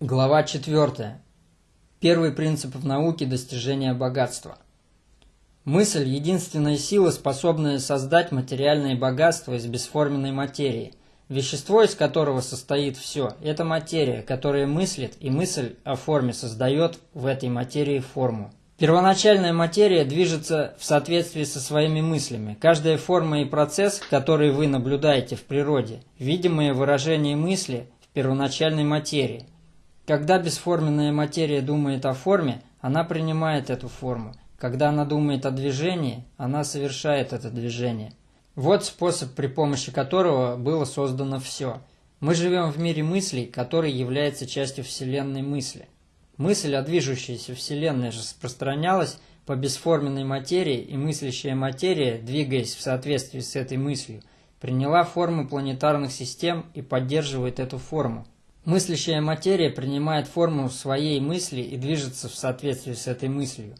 Глава 4. Первый принцип в науке достижения богатства. Мысль – единственная сила, способная создать материальное богатство из бесформенной материи. Вещество, из которого состоит все – это материя, которая мыслит, и мысль о форме создает в этой материи форму. Первоначальная материя движется в соответствии со своими мыслями. Каждая форма и процесс, который вы наблюдаете в природе – видимое выражение мысли в первоначальной материи – когда бесформенная материя думает о форме, она принимает эту форму. Когда она думает о движении, она совершает это движение. Вот способ, при помощи которого было создано все. Мы живем в мире мыслей, который является частью Вселенной мысли. Мысль о движущейся Вселенной распространялась по бесформенной материи, и мыслящая материя, двигаясь в соответствии с этой мыслью, приняла форму планетарных систем и поддерживает эту форму. Мыслящая материя принимает форму своей мысли и движется в соответствии с этой мыслью.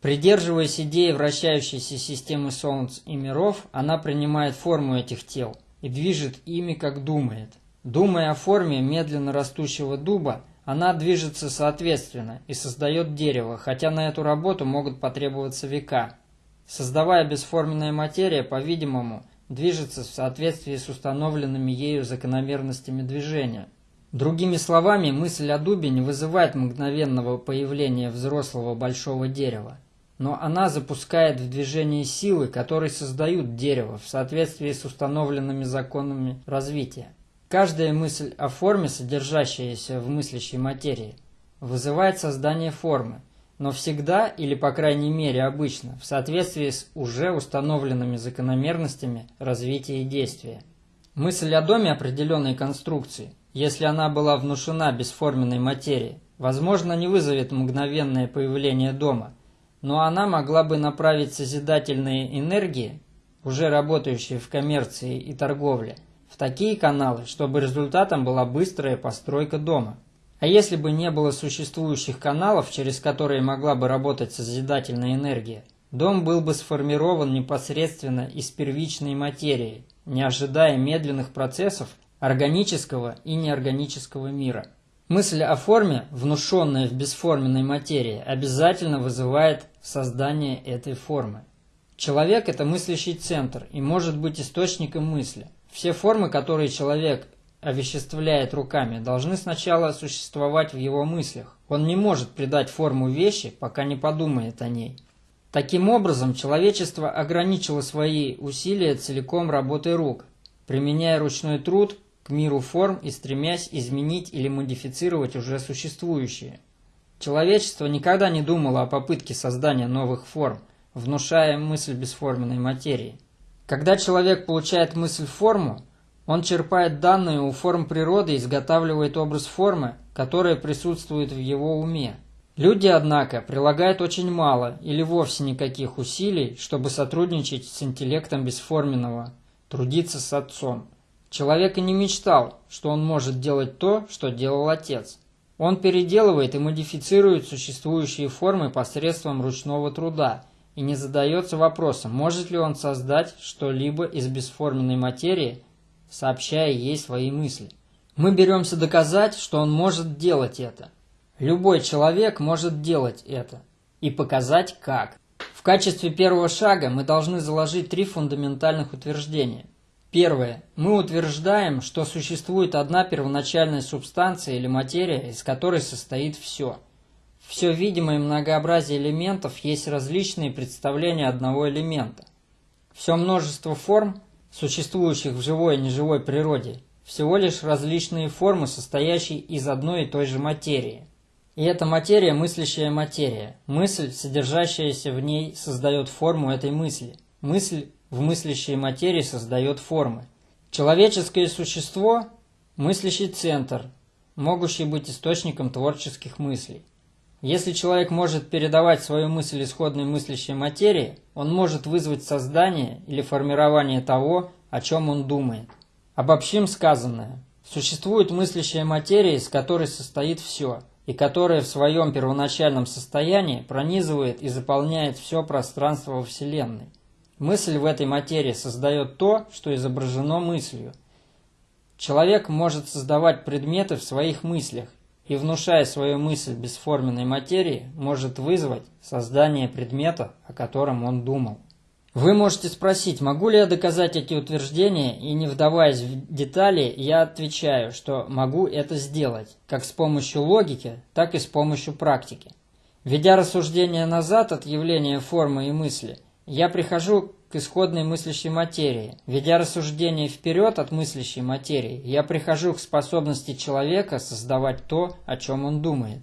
Придерживаясь идеи вращающейся системы Солнц и миров, она принимает форму этих тел и движет ими, как думает. Думая о форме медленно растущего дуба, она движется соответственно и создает дерево, хотя на эту работу могут потребоваться века. Создавая бесформенная материя, по-видимому, движется в соответствии с установленными ею закономерностями движения – Другими словами, мысль о дубе не вызывает мгновенного появления взрослого большого дерева, но она запускает в движение силы, которые создают дерево в соответствии с установленными законами развития. Каждая мысль о форме, содержащаяся в мыслящей материи, вызывает создание формы, но всегда, или по крайней мере обычно, в соответствии с уже установленными закономерностями развития и действия. Мысль о доме определенной конструкции – если она была внушена бесформенной материи, возможно, не вызовет мгновенное появление дома, но она могла бы направить созидательные энергии, уже работающие в коммерции и торговле, в такие каналы, чтобы результатом была быстрая постройка дома. А если бы не было существующих каналов, через которые могла бы работать созидательная энергия, дом был бы сформирован непосредственно из первичной материи, не ожидая медленных процессов, органического и неорганического мира. Мысль о форме, внушенная в бесформенной материи, обязательно вызывает создание этой формы. Человек – это мыслящий центр и может быть источником мысли. Все формы, которые человек овеществляет руками, должны сначала существовать в его мыслях. Он не может придать форму вещи, пока не подумает о ней. Таким образом, человечество ограничило свои усилия целиком работой рук, применяя ручной труд к миру форм и стремясь изменить или модифицировать уже существующие. Человечество никогда не думало о попытке создания новых форм, внушая мысль бесформенной материи. Когда человек получает мысль-форму, он черпает данные у форм природы и изготавливает образ формы, которая присутствует в его уме. Люди, однако, прилагают очень мало или вовсе никаких усилий, чтобы сотрудничать с интеллектом бесформенного, трудиться с отцом. Человек и не мечтал, что он может делать то, что делал отец. Он переделывает и модифицирует существующие формы посредством ручного труда и не задается вопросом, может ли он создать что-либо из бесформенной материи, сообщая ей свои мысли. Мы беремся доказать, что он может делать это. Любой человек может делать это и показать как. В качестве первого шага мы должны заложить три фундаментальных утверждения. Первое. Мы утверждаем, что существует одна первоначальная субстанция или материя, из которой состоит все. Все видимое многообразие элементов есть различные представления одного элемента. Все множество форм, существующих в живой и неживой природе, всего лишь различные формы, состоящие из одной и той же материи. И эта материя – мыслящая материя. Мысль, содержащаяся в ней, создает форму этой мысли. Мысль в мыслящей материи создает формы. Человеческое существо – мыслящий центр, могущий быть источником творческих мыслей. Если человек может передавать свою мысль исходной мыслящей материи, он может вызвать создание или формирование того, о чем он думает. Обобщим сказанное. Существует мыслящая материя, из которой состоит все, и которая в своем первоначальном состоянии пронизывает и заполняет все пространство во Вселенной. Мысль в этой материи создает то, что изображено мыслью. Человек может создавать предметы в своих мыслях, и внушая свою мысль бесформенной материи, может вызвать создание предмета, о котором он думал. Вы можете спросить, могу ли я доказать эти утверждения, и не вдаваясь в детали, я отвечаю, что могу это сделать, как с помощью логики, так и с помощью практики. Ведя рассуждение назад от явления формы и мысли, я прихожу к исходной мыслящей материи. Ведя рассуждение вперед от мыслящей материи, я прихожу к способности человека создавать то, о чем он думает.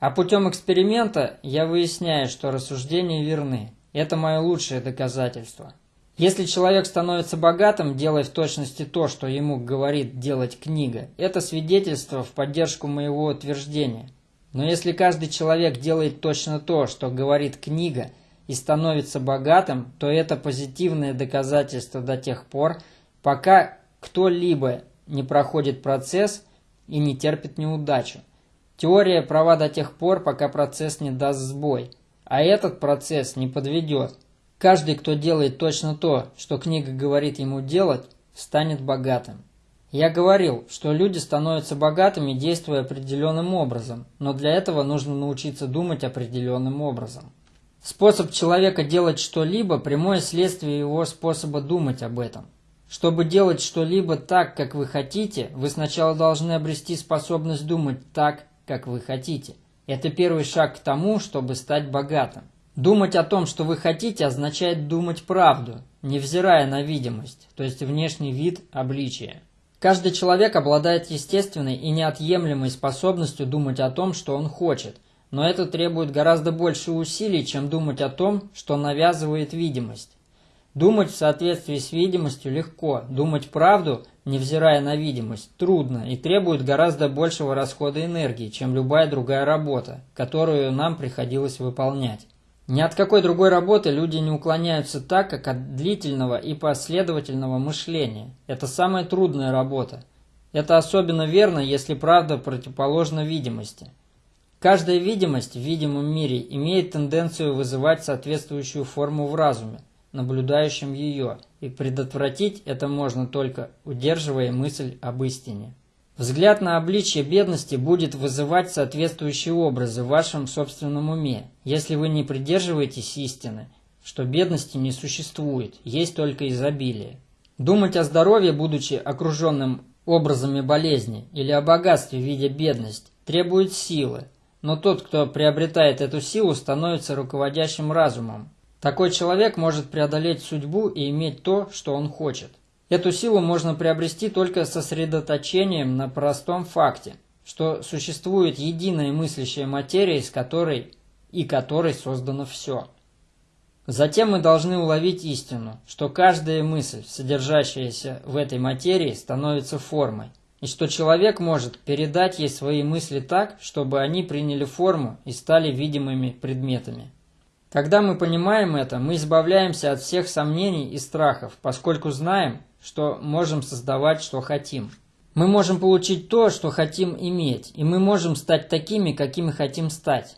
А путем эксперимента я выясняю, что рассуждения верны. Это мое лучшее доказательство. Если человек становится богатым, делая в точности то, что ему говорит делать книга, это свидетельство в поддержку моего утверждения. Но если каждый человек делает точно то, что говорит книга, и становится богатым, то это позитивное доказательство до тех пор, пока кто-либо не проходит процесс и не терпит неудачу. Теория права до тех пор, пока процесс не даст сбой – а этот процесс не подведет. Каждый, кто делает точно то, что книга говорит ему делать, станет богатым. Я говорил, что люди становятся богатыми, действуя определенным образом, но для этого нужно научиться думать определенным образом. Способ человека делать что-либо – прямое следствие его способа думать об этом. Чтобы делать что-либо так, как вы хотите, вы сначала должны обрести способность думать так, как вы хотите. Это первый шаг к тому, чтобы стать богатым. Думать о том, что вы хотите, означает думать правду, невзирая на видимость, то есть внешний вид, обличия. Каждый человек обладает естественной и неотъемлемой способностью думать о том, что он хочет, но это требует гораздо больше усилий, чем думать о том, что навязывает видимость. Думать в соответствии с видимостью легко, думать правду невзирая на видимость, трудно и требует гораздо большего расхода энергии, чем любая другая работа, которую нам приходилось выполнять. Ни от какой другой работы люди не уклоняются так, как от длительного и последовательного мышления. Это самая трудная работа. Это особенно верно, если правда противоположна видимости. Каждая видимость в видимом мире имеет тенденцию вызывать соответствующую форму в разуме – наблюдающим ее, и предотвратить это можно только удерживая мысль об истине. Взгляд на обличье бедности будет вызывать соответствующие образы в вашем собственном уме, если вы не придерживаетесь истины, что бедности не существует, есть только изобилие. Думать о здоровье, будучи окруженным образами болезни, или о богатстве в виде бедности, требует силы, но тот, кто приобретает эту силу, становится руководящим разумом, такой человек может преодолеть судьбу и иметь то, что он хочет. Эту силу можно приобрести только сосредоточением на простом факте, что существует единая мыслящая материя, из которой и которой создано все. Затем мы должны уловить истину, что каждая мысль, содержащаяся в этой материи, становится формой, и что человек может передать ей свои мысли так, чтобы они приняли форму и стали видимыми предметами. Когда мы понимаем это, мы избавляемся от всех сомнений и страхов, поскольку знаем, что можем создавать, что хотим. Мы можем получить то, что хотим иметь, и мы можем стать такими, какими хотим стать.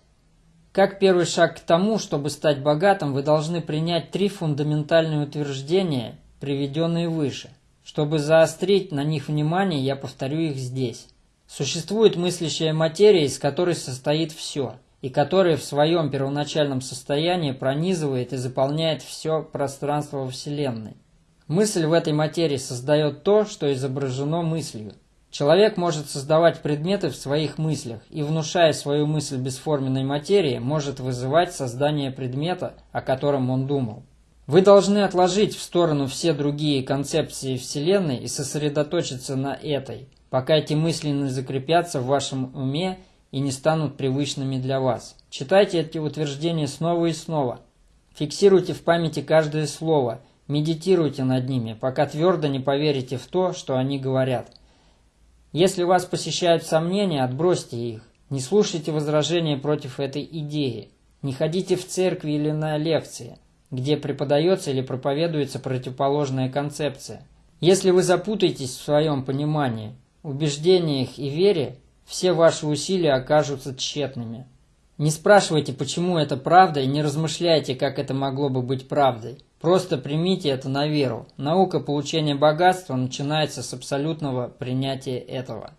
Как первый шаг к тому, чтобы стать богатым, вы должны принять три фундаментальные утверждения, приведенные выше. Чтобы заострить на них внимание, я повторю их здесь. Существует мыслящая материя, из которой состоит все – и который в своем первоначальном состоянии пронизывает и заполняет все пространство Вселенной. Мысль в этой материи создает то, что изображено мыслью. Человек может создавать предметы в своих мыслях и, внушая свою мысль бесформенной материи, может вызывать создание предмета, о котором он думал. Вы должны отложить в сторону все другие концепции Вселенной и сосредоточиться на этой, пока эти мысли не закрепятся в вашем уме и не станут привычными для вас. Читайте эти утверждения снова и снова. Фиксируйте в памяти каждое слово, медитируйте над ними, пока твердо не поверите в то, что они говорят. Если вас посещают сомнения, отбросьте их. Не слушайте возражения против этой идеи. Не ходите в церкви или на лекции, где преподается или проповедуется противоположная концепция. Если вы запутаетесь в своем понимании, убеждениях и вере, все ваши усилия окажутся тщетными. Не спрашивайте, почему это правда, и не размышляйте, как это могло бы быть правдой. Просто примите это на веру. Наука получения богатства начинается с абсолютного принятия этого.